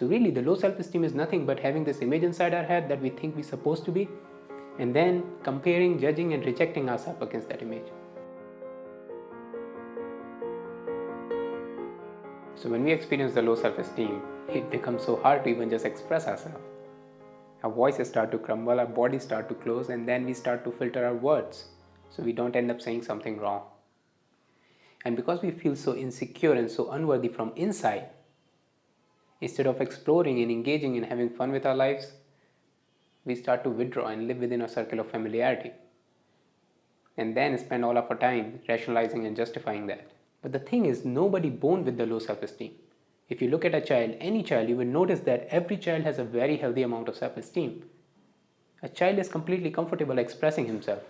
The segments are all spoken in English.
So really the low self-esteem is nothing but having this image inside our head that we think we're supposed to be and then comparing, judging and rejecting ourselves against that image. So when we experience the low self-esteem, it becomes so hard to even just express ourselves. Our voices start to crumble, our bodies start to close and then we start to filter our words so we don't end up saying something wrong. And because we feel so insecure and so unworthy from inside, instead of exploring and engaging and having fun with our lives, we start to withdraw and live within a circle of familiarity. And then spend all of our time rationalizing and justifying that. But the thing is, nobody born with the low self-esteem. If you look at a child, any child, you will notice that every child has a very healthy amount of self-esteem. A child is completely comfortable expressing himself.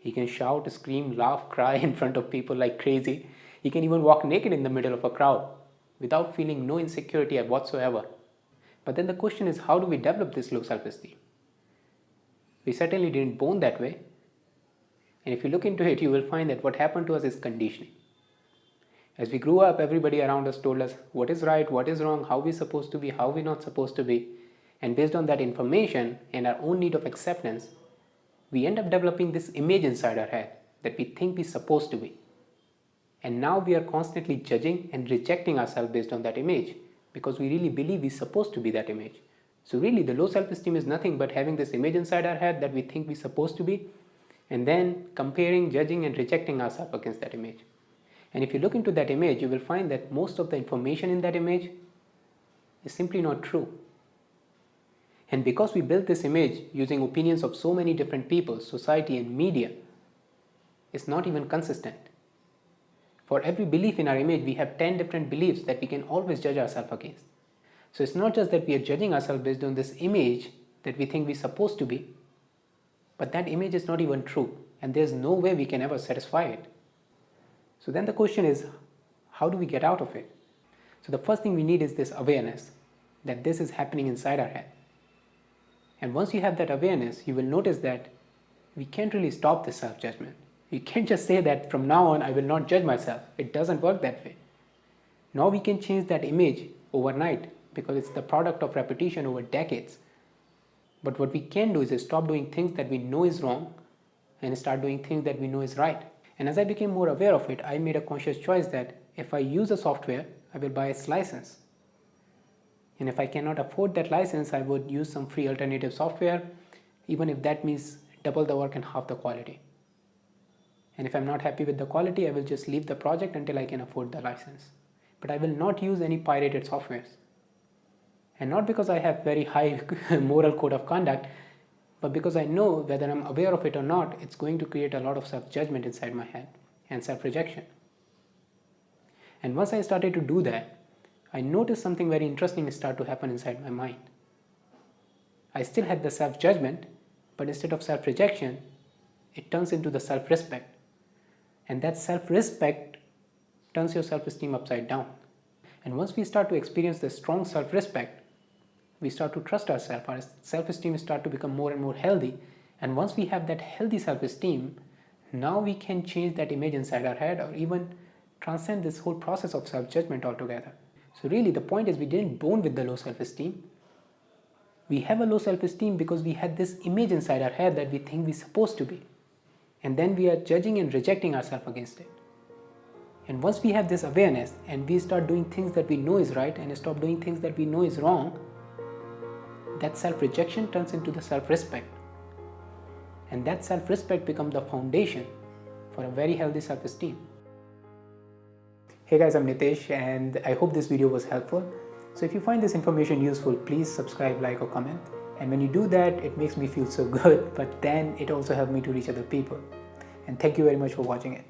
He can shout, scream, laugh, cry in front of people like crazy. He can even walk naked in the middle of a crowd without feeling no insecurity whatsoever. But then the question is how do we develop this low self-esteem? We certainly didn't born that way. And if you look into it, you will find that what happened to us is conditioning. As we grew up, everybody around us told us what is right, what is wrong, how we're supposed to be, how we're not supposed to be. And based on that information and our own need of acceptance, we end up developing this image inside our head that we think we're supposed to be. And now we are constantly judging and rejecting ourselves based on that image because we really believe we're supposed to be that image. So really the low self-esteem is nothing but having this image inside our head that we think we're supposed to be and then comparing, judging and rejecting ourselves against that image. And if you look into that image, you will find that most of the information in that image is simply not true. And because we built this image using opinions of so many different people, society and media, it's not even consistent. For every belief in our image, we have 10 different beliefs that we can always judge ourselves against. So it's not just that we are judging ourselves based on this image that we think we're supposed to be, but that image is not even true and there's no way we can ever satisfy it. So then the question is, how do we get out of it? So the first thing we need is this awareness that this is happening inside our head. And once you have that awareness, you will notice that we can't really stop the self-judgment. You can't just say that from now on I will not judge myself. It doesn't work that way. Now we can change that image overnight because it's the product of repetition over decades. But what we can do is stop doing things that we know is wrong and start doing things that we know is right. And as I became more aware of it, I made a conscious choice that if I use a software, I will buy its license. And if I cannot afford that license, I would use some free alternative software, even if that means double the work and half the quality. And if I'm not happy with the quality, I will just leave the project until I can afford the license. But I will not use any pirated softwares. And not because I have very high moral code of conduct, but because I know whether I'm aware of it or not, it's going to create a lot of self-judgment inside my head and self-rejection. And once I started to do that, I noticed something very interesting start to happen inside my mind. I still had the self-judgment, but instead of self-rejection, it turns into the self-respect. And that self-respect turns your self-esteem upside down. And once we start to experience this strong self-respect, we start to trust ourselves, our self-esteem start to become more and more healthy. And once we have that healthy self-esteem, now we can change that image inside our head or even transcend this whole process of self-judgment altogether. So really the point is we didn't born with the low self-esteem. We have a low self-esteem because we had this image inside our head that we think we're supposed to be. And then we are judging and rejecting ourselves against it. And once we have this awareness and we start doing things that we know is right and stop doing things that we know is wrong, that self-rejection turns into the self-respect. And that self-respect becomes the foundation for a very healthy self-esteem. Hey guys, I'm Nitesh and I hope this video was helpful. So if you find this information useful, please subscribe, like or comment. And when you do that, it makes me feel so good, but then it also helps me to reach other people. And thank you very much for watching it.